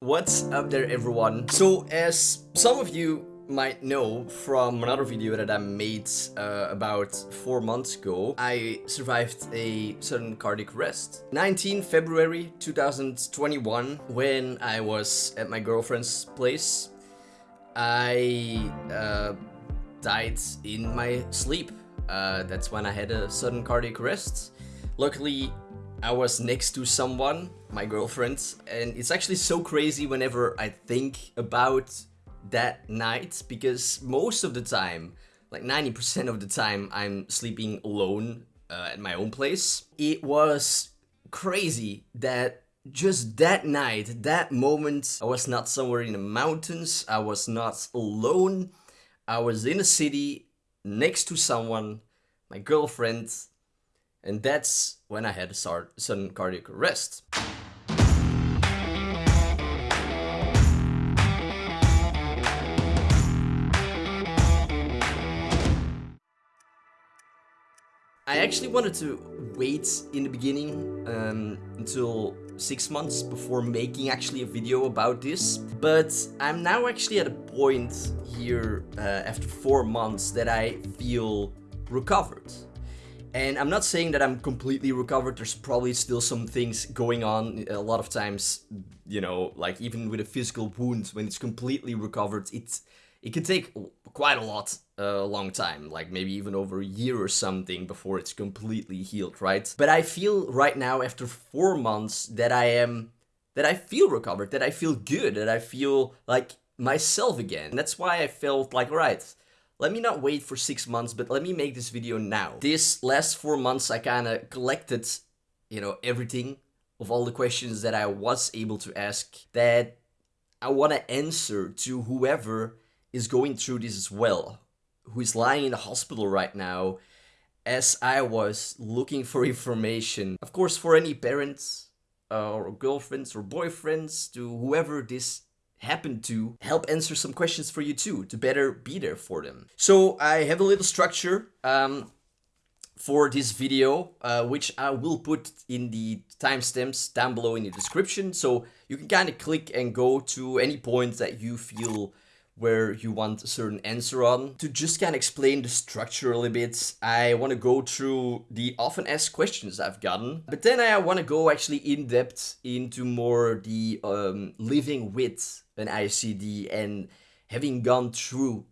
What's up there everyone? So as some of you might know from another video that I made uh, about 4 months ago, I survived a sudden cardiac arrest. 19 February 2021 when I was at my girlfriend's place, I uh, died in my sleep. Uh, that's when I had a sudden cardiac arrest. Luckily I was next to someone, my girlfriend, and it's actually so crazy whenever I think about that night because most of the time, like 90% of the time, I'm sleeping alone uh, at my own place. It was crazy that just that night, that moment, I was not somewhere in the mountains, I was not alone, I was in a city next to someone, my girlfriend, and that's when I had a sudden cardiac arrest. I actually wanted to wait in the beginning um, until six months before making actually a video about this but I'm now actually at a point here uh, after four months that I feel recovered and I'm not saying that I'm completely recovered, there's probably still some things going on. A lot of times, you know, like even with a physical wound, when it's completely recovered, it's, it can take quite a lot, a uh, long time, like maybe even over a year or something before it's completely healed, right? But I feel right now, after four months, that I am, that I feel recovered, that I feel good, that I feel like myself again. That's why I felt like, right, let me not wait for six months, but let me make this video now. This last four months, I kind of collected, you know, everything of all the questions that I was able to ask that I want to answer to whoever is going through this as well, who is lying in the hospital right now, as I was looking for information. Of course, for any parents uh, or girlfriends or boyfriends to whoever this happen to help answer some questions for you too, to better be there for them. So I have a little structure um, for this video, uh, which I will put in the timestamps down below in the description. So you can kind of click and go to any point that you feel where you want a certain answer on. To just kind of explain the structure a little bit, I want to go through the often asked questions I've gotten, but then I want to go actually in depth into more the um, living with an ICD and having gone through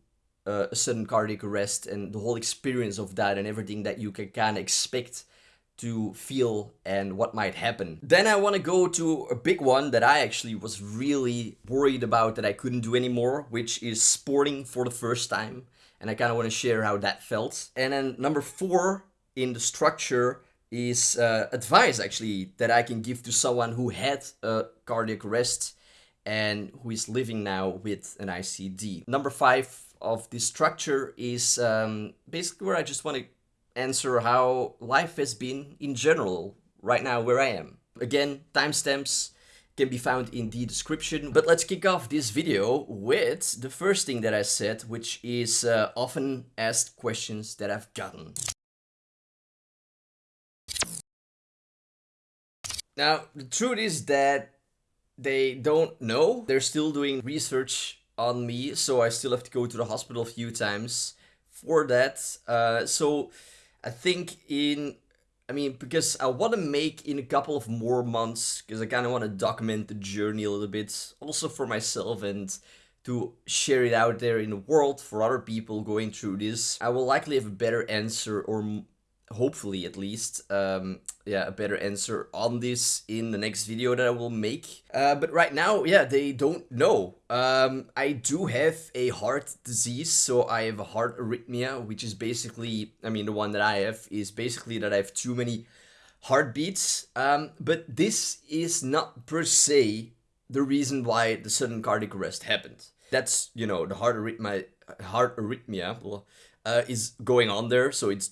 uh, a sudden cardiac arrest and the whole experience of that and everything that you can kind of expect to feel and what might happen. Then I want to go to a big one that I actually was really worried about that I couldn't do anymore, which is sporting for the first time. And I kind of want to share how that felt. And then number four in the structure is uh, advice actually that I can give to someone who had a cardiac arrest and who is living now with an ICD. Number five of this structure is um, basically where I just want to answer how life has been in general right now where I am. Again, timestamps can be found in the description. But let's kick off this video with the first thing that I said, which is uh, often asked questions that I've gotten. Now, the truth is that they don't know. They're still doing research on me, so I still have to go to the hospital a few times for that. Uh, so I think in, I mean, because I want to make in a couple of more months, because I kind of want to document the journey a little bit, also for myself and to share it out there in the world for other people going through this. I will likely have a better answer or hopefully at least, um, yeah, a better answer on this in the next video that I will make. Uh, but right now, yeah, they don't know. Um, I do have a heart disease, so I have a heart arrhythmia, which is basically, I mean, the one that I have is basically that I have too many heartbeats. Um, but this is not per se the reason why the sudden cardiac arrest happened. That's, you know, the heart arrhythmia, heart arrhythmia uh, is going on there, so it's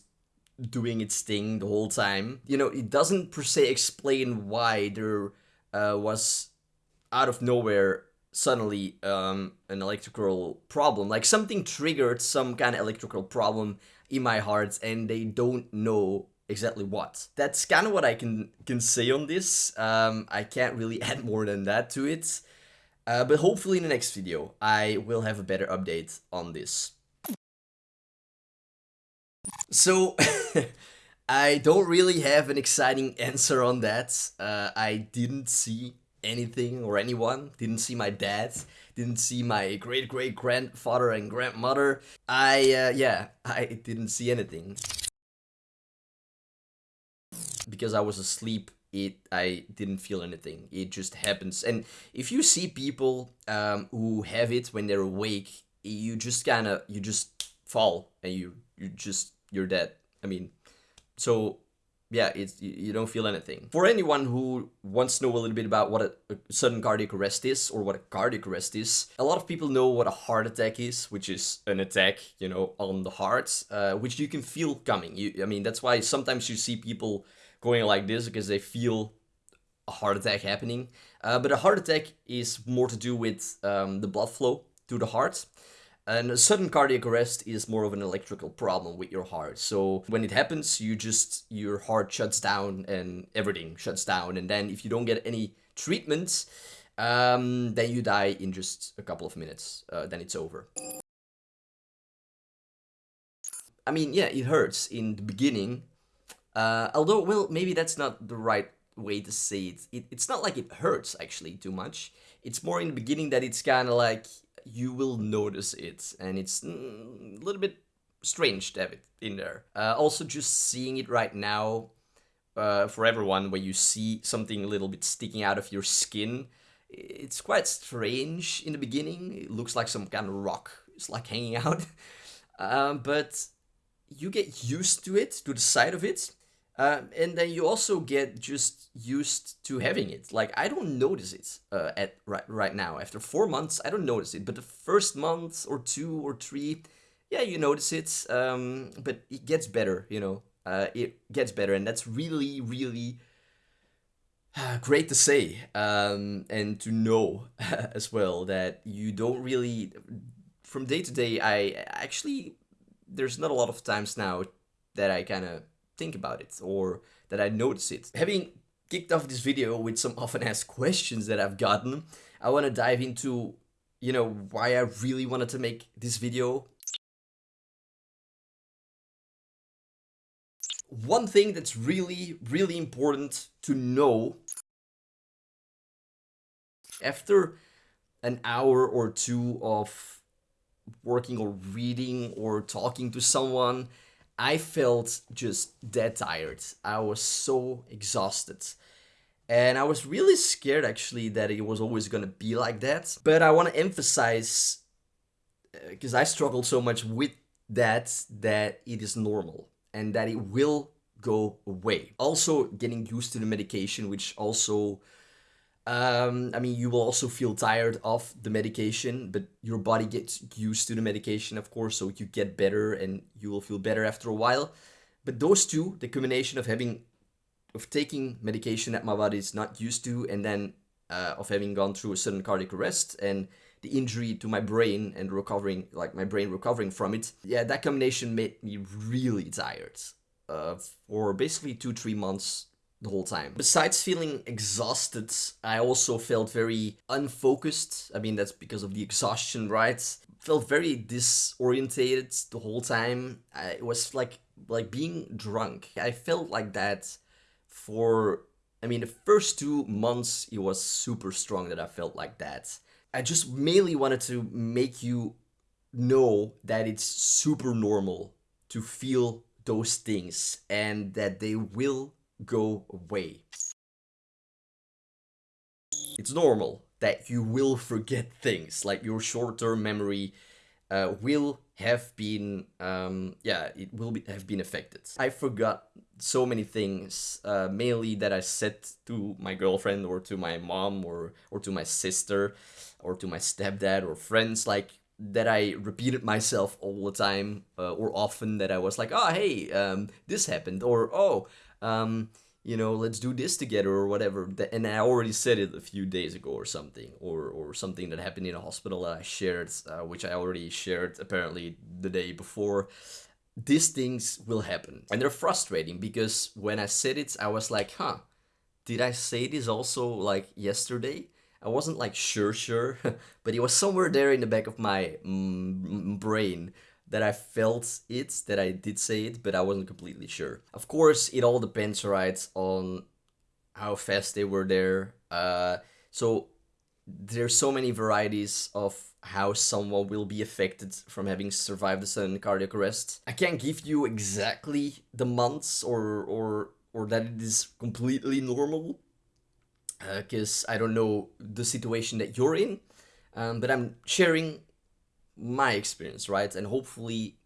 doing its thing the whole time. You know, it doesn't per se explain why there uh, was out of nowhere suddenly um, an electrical problem. Like something triggered some kind of electrical problem in my heart and they don't know exactly what. That's kind of what I can, can say on this. Um, I can't really add more than that to it. Uh, but hopefully in the next video, I will have a better update on this. So, I don't really have an exciting answer on that. Uh, I didn't see anything or anyone, didn't see my dad, didn't see my great great grandfather and grandmother. I, uh, yeah, I didn't see anything. Because I was asleep, it I didn't feel anything. It just happens. And if you see people um, who have it when they're awake, you just kind of, you just fall and you, you just, you're dead. I mean, so yeah, it's you don't feel anything. For anyone who wants to know a little bit about what a, a, sudden cardiac arrest is or what a cardiac arrest is, a lot of people know what a heart attack is, which is an attack, you know, on the heart, uh, which you can feel coming. You, I mean, that's why sometimes you see people going like this because they feel a heart attack happening. Uh, but a heart attack is more to do with um, the blood flow to the heart. And a sudden cardiac arrest is more of an electrical problem with your heart. So when it happens, you just, your heart shuts down and everything shuts down. And then if you don't get any treatment, um, then you die in just a couple of minutes. Uh, then it's over. I mean, yeah, it hurts in the beginning. Uh, although, well, maybe that's not the right way to say it. it. It's not like it hurts, actually, too much. It's more in the beginning that it's kind of like you will notice it, and it's mm, a little bit strange to have it in there. Uh, also, just seeing it right now, uh, for everyone, where you see something a little bit sticking out of your skin, it's quite strange in the beginning. It looks like some kind of rock. It's like hanging out. um, but you get used to it, to the sight of it, uh, and then you also get just used to having it. Like I don't notice it uh, at right right now. After four months, I don't notice it. But the first month or two or three, yeah, you notice it. Um, but it gets better, you know. Uh, it gets better, and that's really really great to say um, and to know as well that you don't really from day to day. I actually there's not a lot of times now that I kind of think about it or that I notice it. Having kicked off this video with some often asked questions that I've gotten, I want to dive into, you know, why I really wanted to make this video. One thing that's really, really important to know after an hour or two of working or reading or talking to someone I felt just dead tired. I was so exhausted. And I was really scared actually that it was always gonna be like that. But I want to emphasize, because uh, I struggled so much with that, that it is normal and that it will go away. Also getting used to the medication, which also um, I mean, you will also feel tired of the medication, but your body gets used to the medication, of course, so you get better and you will feel better after a while. But those two, the combination of having, of taking medication that my body is not used to, and then uh, of having gone through a sudden cardiac arrest and the injury to my brain and recovering, like my brain recovering from it, yeah, that combination made me really tired. Uh, for basically two, three months the whole time. Besides feeling exhausted, I also felt very unfocused. I mean, that's because of the exhaustion, right? Felt very disorientated the whole time. I, it was like like being drunk. I felt like that for I mean, the first two months, it was super strong that I felt like that. I just mainly wanted to make you know that it's super normal to feel those things and that they will go away. It's normal that you will forget things, like your short-term memory uh, will have been, um, yeah, it will be, have been affected. I forgot so many things, uh, mainly that I said to my girlfriend or to my mom or, or to my sister or to my stepdad or friends, like that I repeated myself all the time uh, or often that I was like, oh, hey, um, this happened or, oh, um, you know, let's do this together or whatever. And I already said it a few days ago or something, or, or something that happened in a hospital that I shared, uh, which I already shared apparently the day before. These things will happen. And they're frustrating because when I said it, I was like, huh, did I say this also like yesterday? I wasn't like sure sure, but it was somewhere there in the back of my mm, brain that I felt it, that I did say it, but I wasn't completely sure. Of course, it all depends, right, on how fast they were there. Uh, so there's so many varieties of how someone will be affected from having survived a sudden cardiac arrest. I can't give you exactly the months or or or that it is completely normal because uh, I don't know the situation that you're in. Um, but I'm sharing my experience, right? And hopefully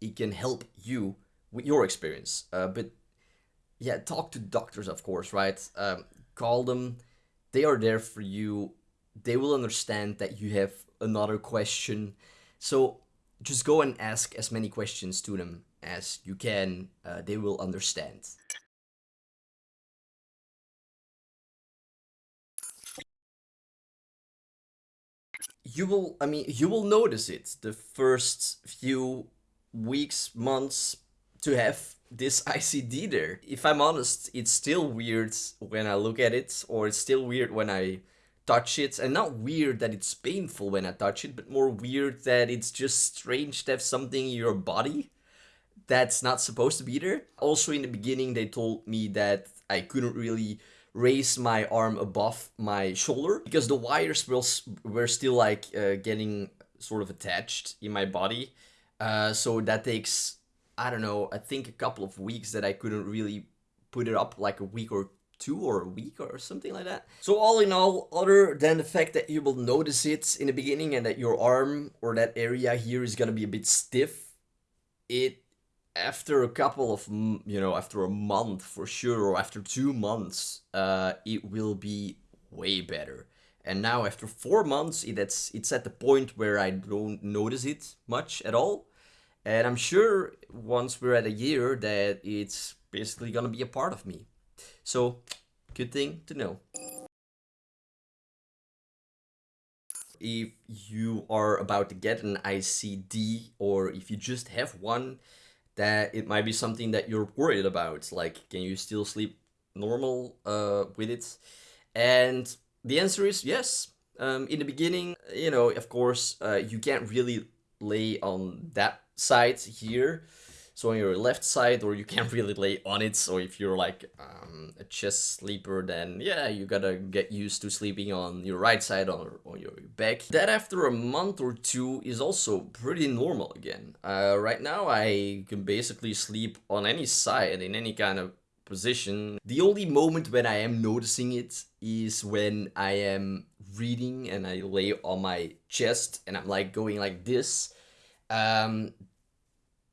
it can help you with your experience. Uh, but yeah, talk to doctors, of course, right? Um, call them. They are there for you. They will understand that you have another question. So just go and ask as many questions to them as you can. Uh, they will understand. You will, I mean, you will notice it the first few weeks, months to have this ICD there. If I'm honest, it's still weird when I look at it, or it's still weird when I touch it. And not weird that it's painful when I touch it, but more weird that it's just strange to have something in your body that's not supposed to be there. Also in the beginning, they told me that I couldn't really raise my arm above my shoulder because the wires were, were still like uh, getting sort of attached in my body. Uh, so that takes, I don't know, I think a couple of weeks that I couldn't really put it up like a week or two or a week or something like that. So all in all, other than the fact that you will notice it in the beginning and that your arm or that area here is gonna be a bit stiff, it after a couple of you know after a month for sure or after two months uh it will be way better. And now after four months it's it's at the point where i don't notice it much at all. And i'm sure once we're at a year that it's basically gonna be a part of me. So good thing to know. If you are about to get an ICD or if you just have one that it might be something that you're worried about. Like, can you still sleep normal uh, with it? And the answer is yes. Um, in the beginning, you know, of course, uh, you can't really lay on that side here so on your left side or you can't really lay on it. So if you're like um, a chest sleeper then yeah you gotta get used to sleeping on your right side or on your back. That after a month or two is also pretty normal again. Uh, right now I can basically sleep on any side in any kind of position. The only moment when I am noticing it is when I am reading and I lay on my chest and I'm like going like this. Um,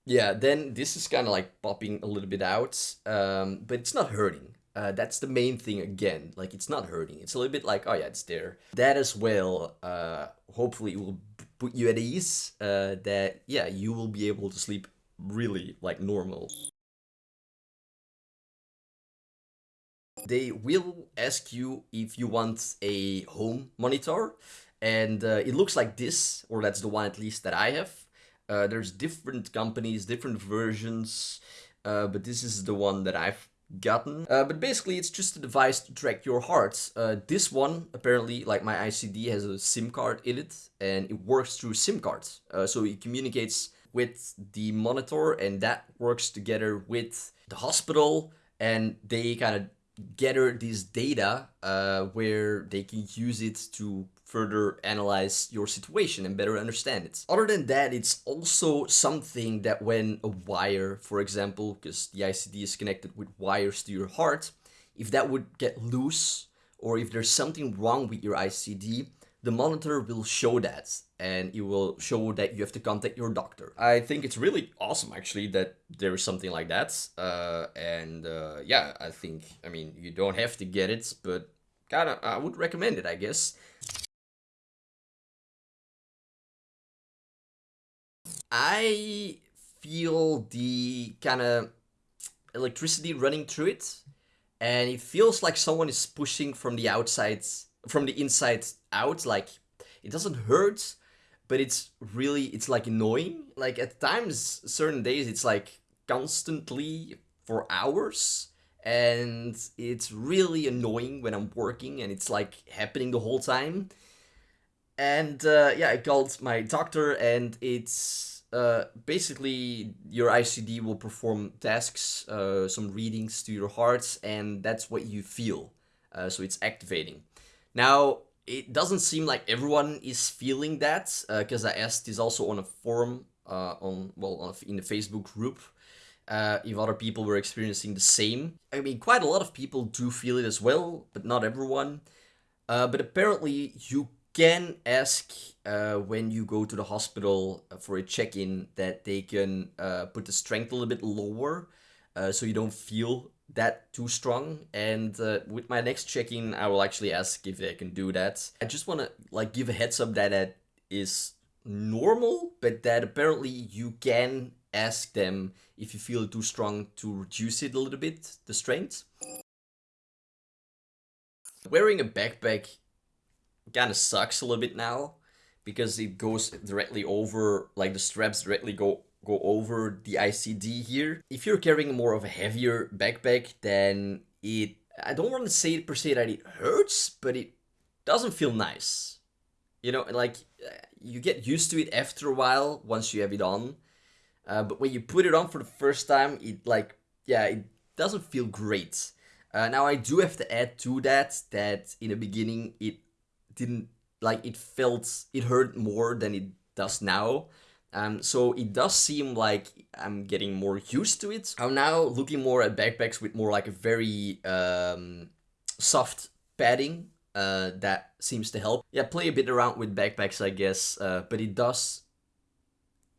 yeah, then this is kind of like popping a little bit out, um, but it's not hurting. Uh, that's the main thing again, like it's not hurting. It's a little bit like, oh yeah, it's there. That as well, uh, hopefully will put you at ease, uh, that yeah, you will be able to sleep really like normal. They will ask you if you want a home monitor and uh, it looks like this, or that's the one at least that I have. Uh, there's different companies, different versions, uh, but this is the one that I've gotten. Uh, but basically, it's just a device to track your heart. Uh, this one, apparently, like my ICD, has a SIM card in it, and it works through SIM cards. Uh, so it communicates with the monitor, and that works together with the hospital, and they kind of gather this data uh, where they can use it to further analyze your situation and better understand it. Other than that, it's also something that when a wire, for example, because the ICD is connected with wires to your heart, if that would get loose or if there's something wrong with your ICD, the monitor will show that and it will show that you have to contact your doctor. I think it's really awesome actually that there is something like that. Uh, and uh, yeah, I think, I mean, you don't have to get it, but kind of, I would recommend it, I guess. I feel the kind of electricity running through it and it feels like someone is pushing from the outside from the inside out like it doesn't hurt but it's really it's like annoying like at times certain days it's like constantly for hours and it's really annoying when I'm working and it's like happening the whole time. And uh, yeah, I called my doctor and it's uh, basically your ICD will perform tasks, uh, some readings to your heart, and that's what you feel. Uh, so it's activating. Now, it doesn't seem like everyone is feeling that because uh, I asked this also on a forum uh, on well in the Facebook group uh, if other people were experiencing the same. I mean, quite a lot of people do feel it as well, but not everyone. But apparently, you can ask uh, when you go to the hospital for a check-in that they can uh, put the strength a little bit lower uh, so you don't feel that too strong and uh, with my next check-in I will actually ask if they can do that. I just want to like give a heads up that that is normal but that apparently you can ask them if you feel too strong to reduce it a little bit, the strength. Wearing a backpack kind of sucks a little bit now because it goes directly over, like the straps directly go go over the ICD here. If you're carrying more of a heavier backpack, then it, I don't want to say per se that it hurts, but it doesn't feel nice. You know, like you get used to it after a while once you have it on. Uh, but when you put it on for the first time, it like, yeah, it doesn't feel great. Uh, now I do have to add to that, that in the beginning it didn't, like it felt, it hurt more than it does now. Um, so it does seem like I'm getting more used to it. I'm now looking more at backpacks with more like a very um, soft padding uh, that seems to help. Yeah, play a bit around with backpacks, I guess, uh, but it does,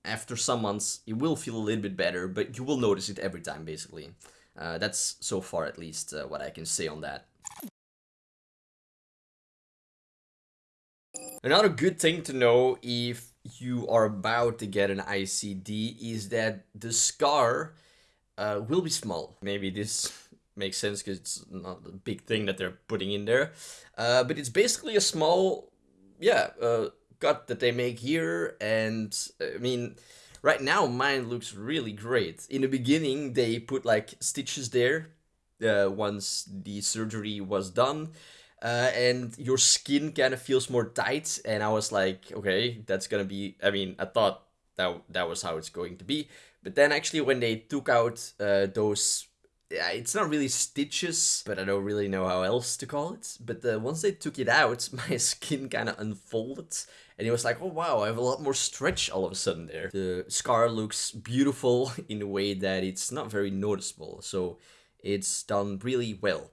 after some months, it will feel a little bit better, but you will notice it every time, basically. Uh, that's so far, at least, uh, what I can say on that. Another good thing to know if you are about to get an ICD is that the scar uh, will be small. Maybe this makes sense because it's not a big thing that they're putting in there. Uh, but it's basically a small, yeah, uh, cut that they make here. And I mean, right now mine looks really great. In the beginning, they put like stitches there uh, once the surgery was done uh, and your skin kind of feels more tight. And I was like, okay, that's gonna be. I mean, I thought that that was how it's going to be. But then actually, when they took out uh, those, it's not really stitches, but I don't really know how else to call it. But uh, once they took it out, my skin kind of unfolded. And it was like, oh wow, I have a lot more stretch all of a sudden there. The scar looks beautiful in a way that it's not very noticeable. So it's done really well.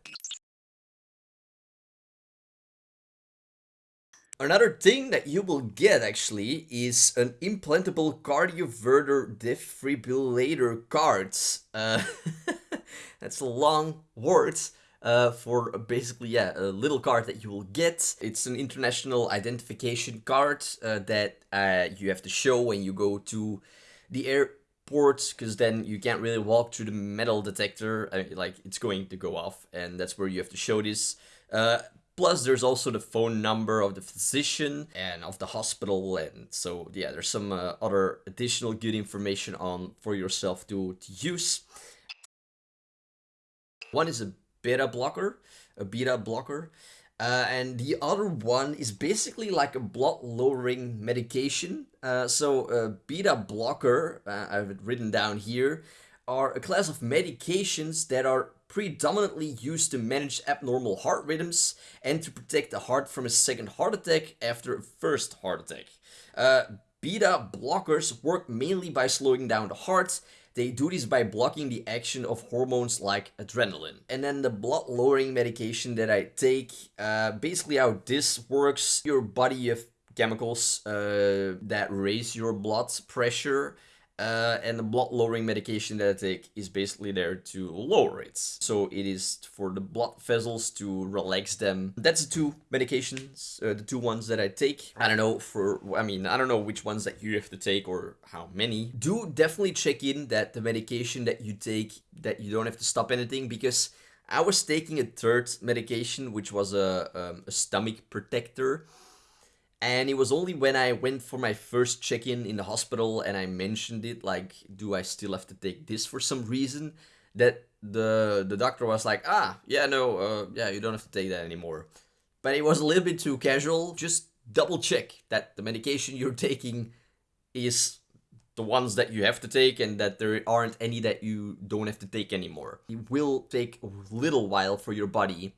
Another thing that you will get actually is an implantable cardioverter defibrillator card. Uh, that's a long word uh, for basically yeah a little card that you will get. It's an international identification card uh, that uh, you have to show when you go to the airport because then you can't really walk through the metal detector. Uh, like it's going to go off and that's where you have to show this. Uh, Plus, there's also the phone number of the physician and of the hospital, and so yeah, there's some uh, other additional good information on for yourself to, to use. One is a beta blocker, a beta blocker, uh, and the other one is basically like a blood lowering medication. Uh, so a beta blocker, uh, I have it written down here, are a class of medications that are predominantly used to manage abnormal heart rhythms and to protect the heart from a second heart attack after a first heart attack. Uh, beta blockers work mainly by slowing down the heart. They do this by blocking the action of hormones like adrenaline. And then the blood lowering medication that I take, uh, basically how this works, your body of chemicals uh, that raise your blood pressure uh, and the blood lowering medication that I take is basically there to lower it. So it is for the blood vessels to relax them. That's the two medications, uh, the two ones that I take. I don't know for, I mean, I don't know which ones that you have to take or how many. Do definitely check in that the medication that you take, that you don't have to stop anything because I was taking a third medication, which was a, um, a stomach protector. And it was only when I went for my first check-in in the hospital and I mentioned it, like, do I still have to take this for some reason, that the the doctor was like, ah, yeah, no, uh, yeah, you don't have to take that anymore. But it was a little bit too casual. Just double check that the medication you're taking is the ones that you have to take and that there aren't any that you don't have to take anymore. It will take a little while for your body,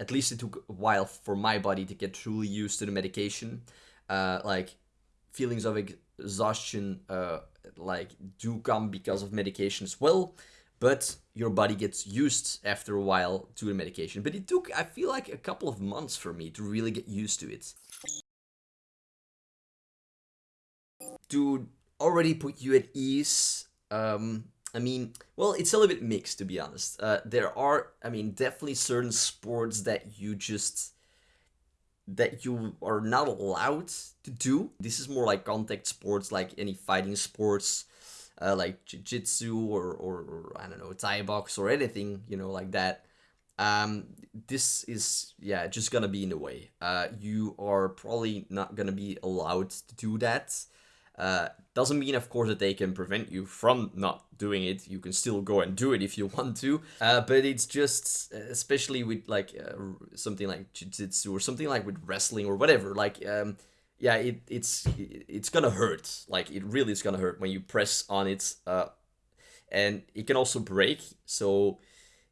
at least it took a while for my body to get truly used to the medication. Uh, like feelings of exhaustion uh, like do come because of medication as well but your body gets used after a while to the medication. But it took, I feel like, a couple of months for me to really get used to it. To already put you at ease, um, I mean, well, it's a little bit mixed, to be honest. Uh, there are, I mean, definitely certain sports that you just that you are not allowed to do. This is more like contact sports, like any fighting sports uh, like jiu-jitsu or, or, or, I don't know, Thai box or anything, you know, like that. Um, this is, yeah, just gonna be in the way. Uh, you are probably not gonna be allowed to do that. Uh, doesn't mean, of course, that they can prevent you from not doing it. You can still go and do it if you want to. Uh, but it's just, especially with like uh, something like jiu-jitsu or something like with wrestling or whatever, like um, yeah, it, it's it's gonna hurt. Like it really is gonna hurt when you press on it, uh, and it can also break. So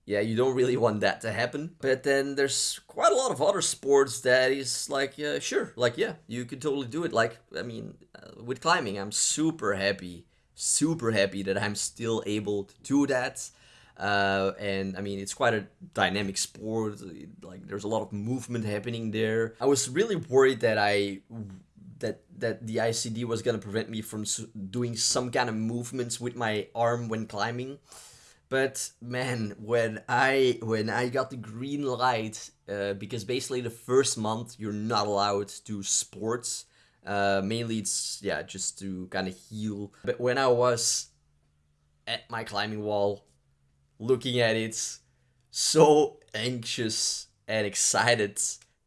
yeah, you don't really want that to happen. But then there's quite a lot of other sports that is like, uh, sure, like yeah, you could totally do it. Like I mean, uh, with climbing, I'm super happy, super happy that I'm still able to do that. Uh, and I mean, it's quite a dynamic sport. Like, there's a lot of movement happening there. I was really worried that I that that the ICD was gonna prevent me from doing some kind of movements with my arm when climbing. But man, when I when I got the green light, uh, because basically the first month you're not allowed to do sports. Uh, mainly it's yeah just to kind of heal. But when I was at my climbing wall looking at it, so anxious and excited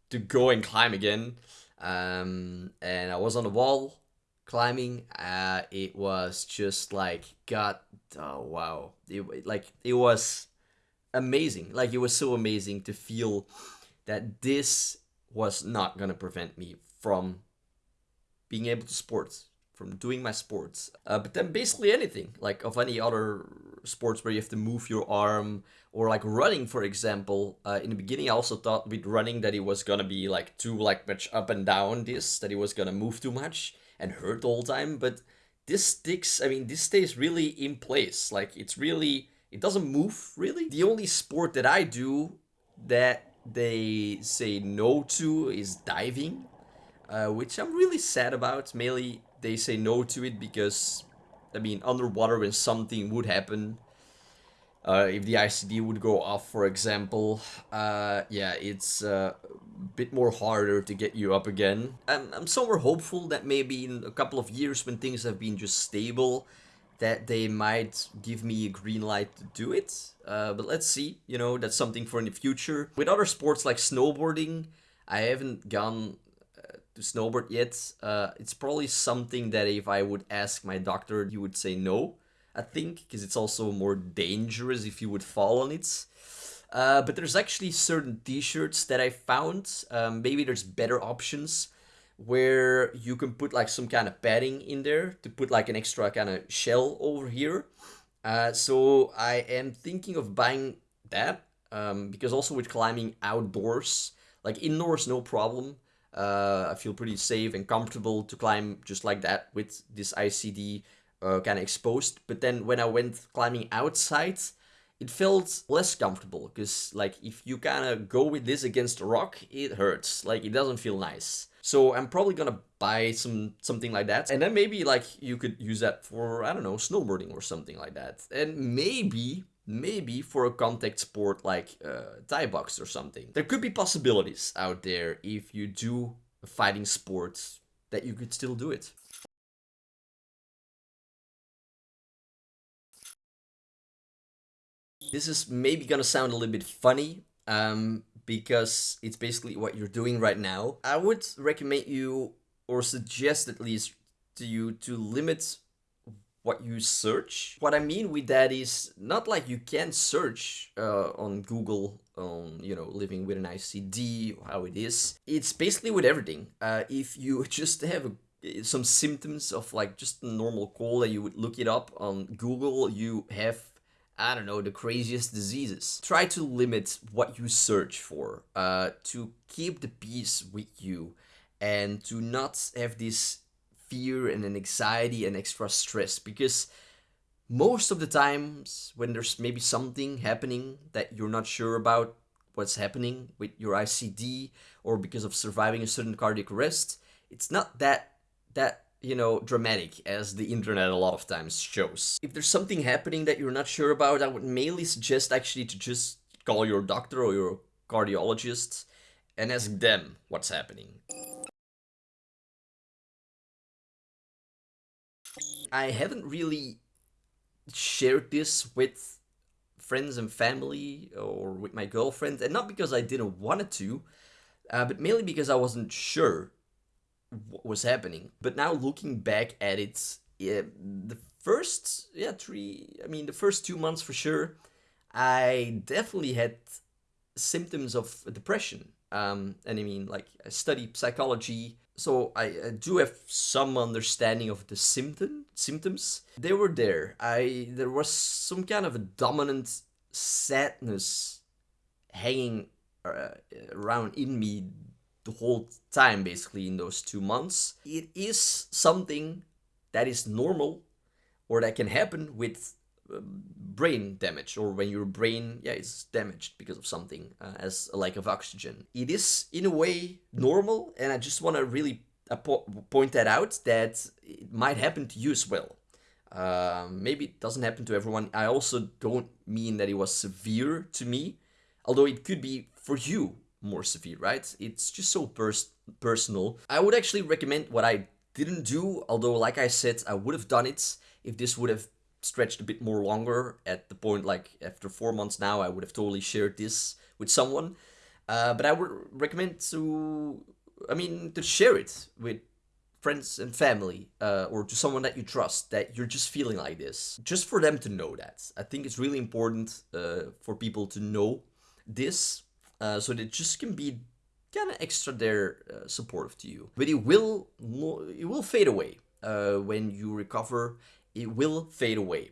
to go and climb again. Um, and I was on the wall climbing. Uh, it was just like, God, oh wow. It, like, it was amazing. Like, it was so amazing to feel that this was not gonna prevent me from being able to sports from doing my sports. Uh, but then basically anything, like of any other sports where you have to move your arm, or like running, for example. Uh, in the beginning, I also thought with running that it was gonna be like too like much up and down this, that it was gonna move too much and hurt the whole time. But this sticks, I mean, this stays really in place. Like it's really, it doesn't move really. The only sport that I do that they say no to is diving, uh, which I'm really sad about. Mainly they say no to it because, I mean, underwater when something would happen, uh, if the ICD would go off, for example, uh, yeah, it's uh, a bit more harder to get you up again. I'm, I'm somewhere hopeful that maybe in a couple of years when things have been just stable, that they might give me a green light to do it. Uh, but let's see, you know, that's something for in the future. With other sports like snowboarding, I haven't gone to snowboard yet. Uh, it's probably something that if I would ask my doctor, he would say no, I think, because it's also more dangerous if you would fall on it. Uh, but there's actually certain t-shirts that I found, um, maybe there's better options, where you can put like some kind of padding in there to put like an extra kind of shell over here. Uh, so I am thinking of buying that, um, because also with climbing outdoors, like indoors no problem, uh, I feel pretty safe and comfortable to climb just like that with this ICD uh, kind of exposed. But then when I went climbing outside, it felt less comfortable because like if you kind of go with this against a rock, it hurts. Like it doesn't feel nice. So I'm probably gonna buy some something like that. And then maybe like you could use that for, I don't know, snowboarding or something like that. And maybe maybe for a contact sport like uh, Thai box or something. There could be possibilities out there if you do a fighting sport that you could still do it. This is maybe gonna sound a little bit funny, um, because it's basically what you're doing right now. I would recommend you, or suggest at least to you, to limit what you search. What I mean with that is not like you can search uh, on Google on, you know, living with an ICD, how it is. It's basically with everything. Uh, if you just have a, some symptoms of like just a normal cold and you would look it up on Google, you have I don't know, the craziest diseases. Try to limit what you search for, uh, to keep the peace with you, and to not have this fear and an anxiety and extra stress because most of the times when there's maybe something happening that you're not sure about what's happening with your ICD or because of surviving a sudden cardiac arrest, it's not that that you know dramatic as the internet a lot of times shows. If there's something happening that you're not sure about, I would mainly suggest actually to just call your doctor or your cardiologist and ask them what's happening. I haven't really shared this with friends and family or with my girlfriend, and not because I didn't want it to, uh, but mainly because I wasn't sure what was happening. But now looking back at it, yeah, the first, yeah, three, I mean, the first two months for sure, I definitely had symptoms of depression. Um, and I mean, like, I studied psychology, so I, I, do have some understanding of the symptom symptoms. They were there. I there was some kind of a dominant sadness hanging uh, around in me the whole time basically in those two months. It is something that is normal or that can happen with brain damage or when your brain yeah is damaged because of something uh, as a lack of oxygen. It is in a way normal and i just want to really point that out that it might happen to you as well. Uh, maybe it doesn't happen to everyone. I also don't mean that it was severe to me although it could be for you more severe right? It's just so pers personal. I would actually recommend what i didn't do although like i said i would have done it if this would have stretched a bit more longer at the point like after four months now I would have totally shared this with someone. Uh, but I would recommend to I mean to share it with friends and family uh, or to someone that you trust that you're just feeling like this. Just for them to know that. I think it's really important uh, for people to know this uh, so they just can be kind of extra there uh, supportive to you but it will it will fade away uh, when you recover it will fade away.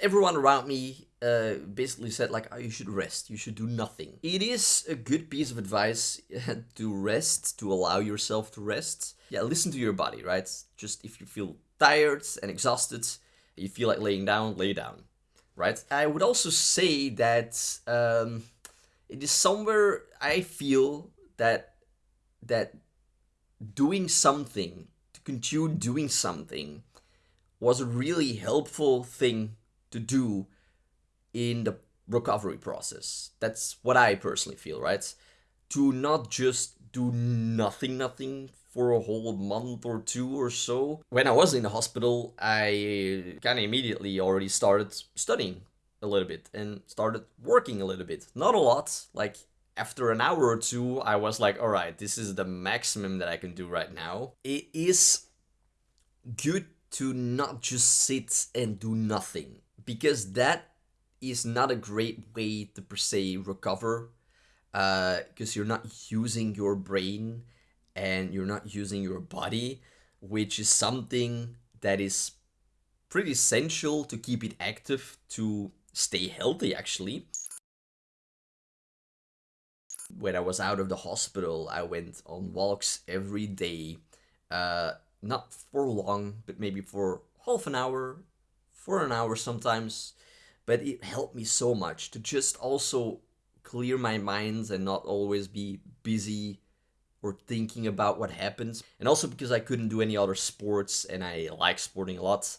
Everyone around me uh, basically said like, oh, you should rest, you should do nothing. It is a good piece of advice to rest, to allow yourself to rest. Yeah, listen to your body, right? Just if you feel tired and exhausted, you feel like laying down, lay down, right? I would also say that um, it is somewhere I feel that that doing something to continue doing something was a really helpful thing to do in the recovery process. That's what I personally feel, right? To not just do nothing, nothing for a whole month or two or so. When I was in the hospital, I kind of immediately already started studying a little bit and started working a little bit. Not a lot, like after an hour or two, I was like, all right, this is the maximum that I can do right now. It is good to not just sit and do nothing because that is not a great way to per se recover because uh, you're not using your brain and you're not using your body which is something that is pretty essential to keep it active to stay healthy actually when I was out of the hospital, I went on walks every day. Uh, not for long, but maybe for half an hour, for an hour sometimes. But it helped me so much to just also clear my mind and not always be busy or thinking about what happens. And also because I couldn't do any other sports and I like sporting a lot,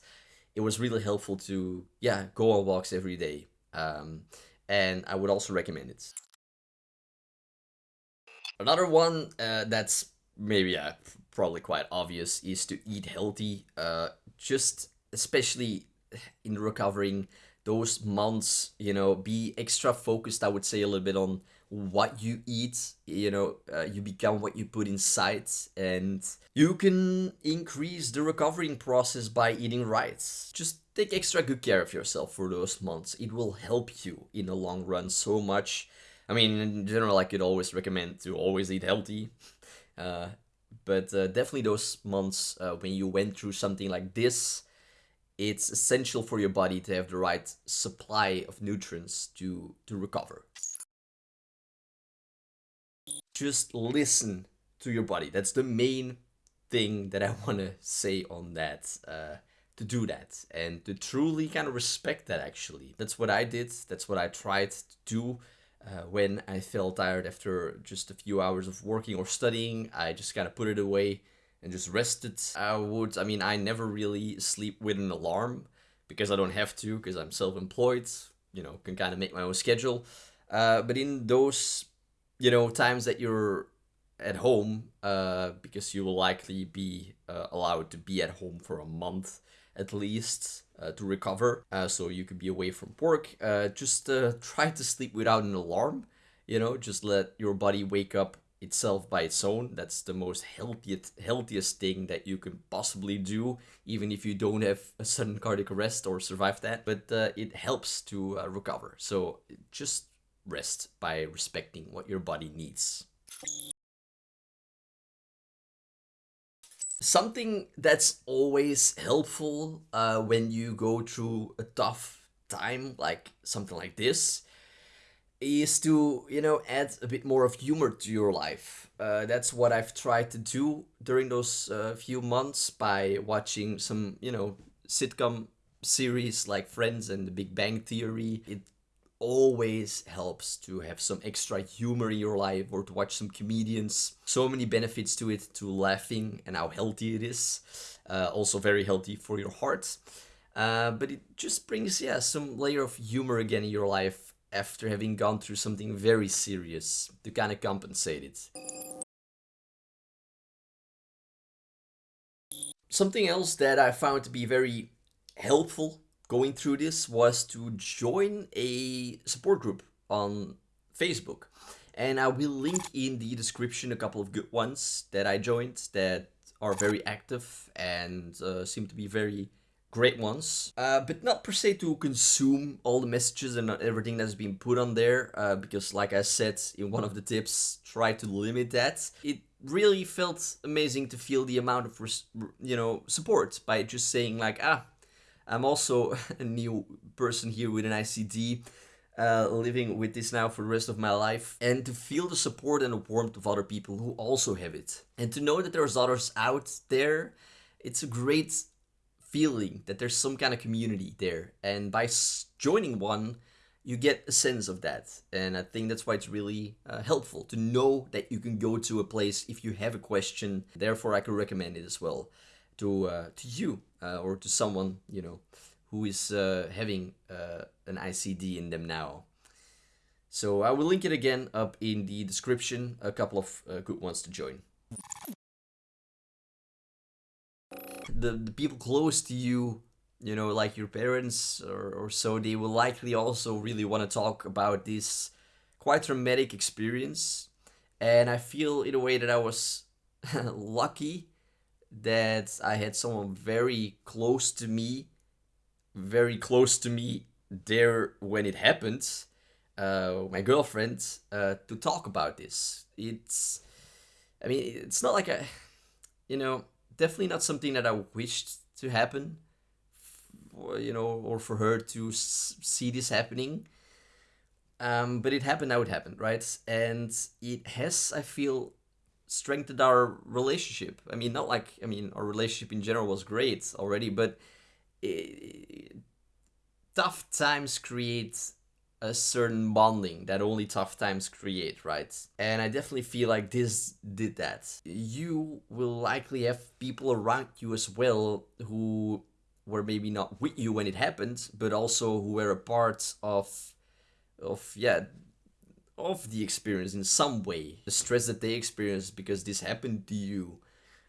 it was really helpful to, yeah, go on walks every day. Um, and I would also recommend it. Another one uh, that's maybe yeah, probably quite obvious is to eat healthy. Uh, just especially in recovering those months, you know, be extra focused. I would say a little bit on what you eat you know uh, you become what you put inside and you can increase the recovering process by eating right just take extra good care of yourself for those months. It will help you in the long run so much. I mean in general i could always recommend to always eat healthy. Uh, but uh, definitely those months uh, when you went through something like this it's essential for your body to have the right supply of nutrients to to recover just listen to your body. That's the main thing that I want to say on that. Uh, to do that and to truly kind of respect that actually. That's what I did. That's what I tried to do uh, when I felt tired after just a few hours of working or studying. I just kind of put it away and just rested. I would, I mean, I never really sleep with an alarm because I don't have to because I'm self-employed, you know, can kind of make my own schedule. Uh, but in those you know, times that you're at home, uh, because you will likely be uh, allowed to be at home for a month at least uh, to recover, uh, so you could be away from work. Uh, just uh, try to sleep without an alarm. You know, just let your body wake up itself by its own. That's the most healthiest healthiest thing that you can possibly do, even if you don't have a sudden cardiac arrest or survive that. But uh, it helps to uh, recover. So just rest by respecting what your body needs. Something that's always helpful uh, when you go through a tough time, like something like this, is to, you know, add a bit more of humor to your life. Uh, that's what I've tried to do during those uh, few months by watching some, you know, sitcom series like Friends and The Big Bang Theory. It always helps to have some extra humor in your life or to watch some comedians. So many benefits to it, to laughing and how healthy it is. Uh, also very healthy for your heart. Uh, but it just brings, yeah, some layer of humor again in your life after having gone through something very serious to kind of compensate it. Something else that I found to be very helpful going through this was to join a support group on Facebook. And I will link in the description a couple of good ones that I joined that are very active and uh, seem to be very great ones. Uh, but not per se to consume all the messages and everything that's been put on there. Uh, because like I said in one of the tips, try to limit that. It really felt amazing to feel the amount of, you know, support by just saying like, ah, I'm also a new person here with an ICD, uh, living with this now for the rest of my life. And to feel the support and the warmth of other people who also have it. And to know that there's others out there, it's a great feeling that there's some kind of community there. And by joining one, you get a sense of that. And I think that's why it's really uh, helpful to know that you can go to a place if you have a question. Therefore, I can recommend it as well to uh, to you uh, or to someone you know who is uh, having uh, an ICD in them now. So I will link it again up in the description. A couple of uh, good ones to join. The the people close to you, you know, like your parents or, or so, they will likely also really want to talk about this quite traumatic experience. And I feel in a way that I was lucky that I had someone very close to me, very close to me there when it happened, uh, my girlfriend, uh, to talk about this. It's, I mean, it's not like a, you know, definitely not something that I wished to happen, for, you know, or for her to see this happening. Um, but it happened how it happened, right? And it has, I feel, strengthened our relationship. I mean, not like, I mean, our relationship in general was great already, but it, tough times create a certain bonding that only tough times create, right? And I definitely feel like this did that. You will likely have people around you as well who were maybe not with you when it happened, but also who were a part of of yeah of the experience in some way. The stress that they experience because this happened to you.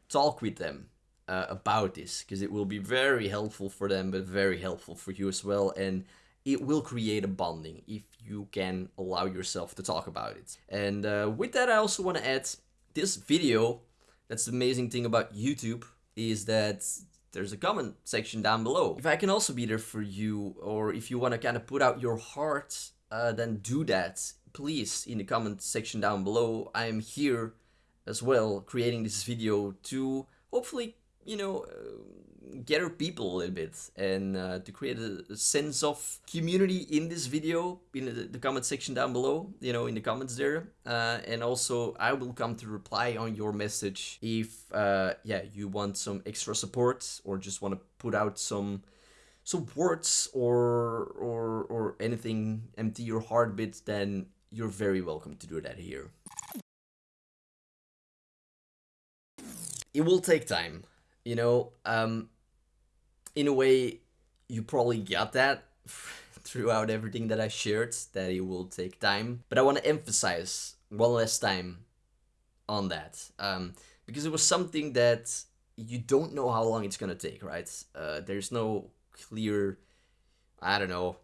Talk with them uh, about this because it will be very helpful for them but very helpful for you as well and it will create a bonding if you can allow yourself to talk about it. And uh, with that, I also want to add this video. That's the amazing thing about YouTube is that there's a comment section down below. If I can also be there for you, or if you want to kind of put out your heart, uh, then do that. Please, in the comment section down below. I am here as well, creating this video to hopefully, you know, uh, gather people a little bit and uh, to create a, a, sense of community in this video in the, the, comment section down below, you know, in the comments there. Uh, and also I will come to reply on your message if, uh, yeah, you want some extra support or just want to put out some some words or or or anything empty your heart bit then you're very welcome to do that here it will take time. You know, um, in a way, you probably got that throughout everything that I shared, that it will take time. But I want to emphasize one last time on that. Um, because it was something that you don't know how long it's going to take, right? Uh, there's no clear, I don't know,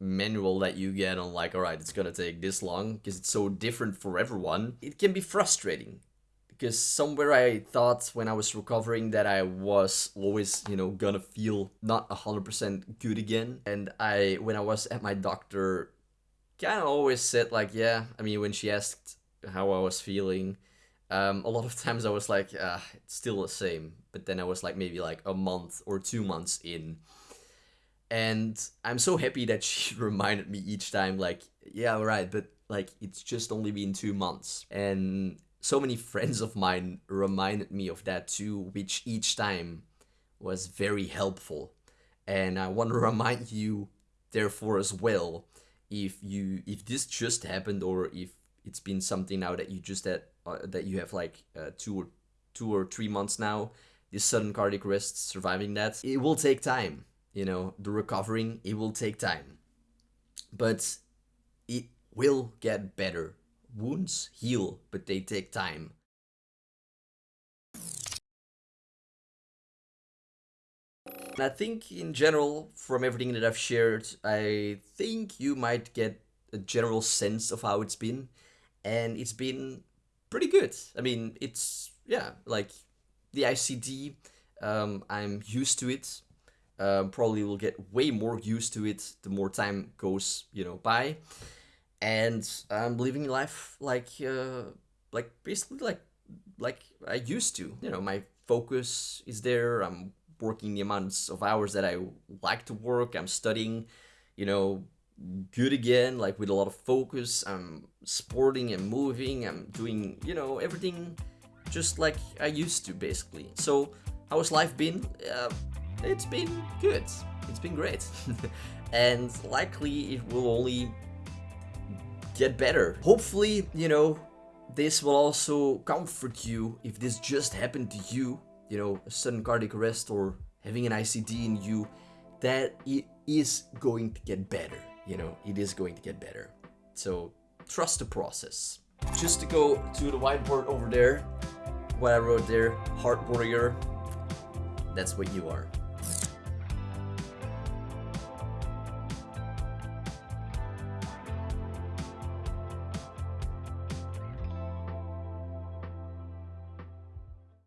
manual that you get on like, all right, it's to take this long because it's so different for everyone. It can be frustrating because somewhere I thought when I was recovering that I was always, you know, gonna feel not 100% good again. And I, when I was at my doctor, kind of always said like, yeah, I mean, when she asked how I was feeling, um, a lot of times I was like, ah, it's still the same. But then I was like maybe like a month or two months in. And I'm so happy that she reminded me each time like, yeah, right, but like it's just only been two months. And so many friends of mine reminded me of that too, which each time was very helpful. And I want to remind you, therefore, as well, if you if this just happened or if it's been something now that you just had uh, that you have like uh, two or two or three months now, this sudden cardiac arrest, surviving that, it will take time. You know, the recovering, it will take time, but it will get better Wounds heal, but they take time. I think in general, from everything that I've shared, I think you might get a general sense of how it's been. And it's been pretty good. I mean, it's, yeah, like the ICD, um, I'm used to it. Um, probably will get way more used to it the more time goes, you know, by and I'm living life like uh, like basically like like I used to. You know, my focus is there. I'm working the amounts of hours that I like to work. I'm studying, you know, good again, like with a lot of focus. I'm sporting and moving. I'm doing, you know, everything just like I used to, basically. So, how has life been? Uh, it's been good. It's been great. and likely it will only get better. Hopefully, you know, this will also comfort you if this just happened to you, you know, a sudden cardiac arrest or having an ICD in you, that it is going to get better, you know, it is going to get better. So trust the process. Just to go to the whiteboard over there, what I wrote there, heart warrior, that's what you are.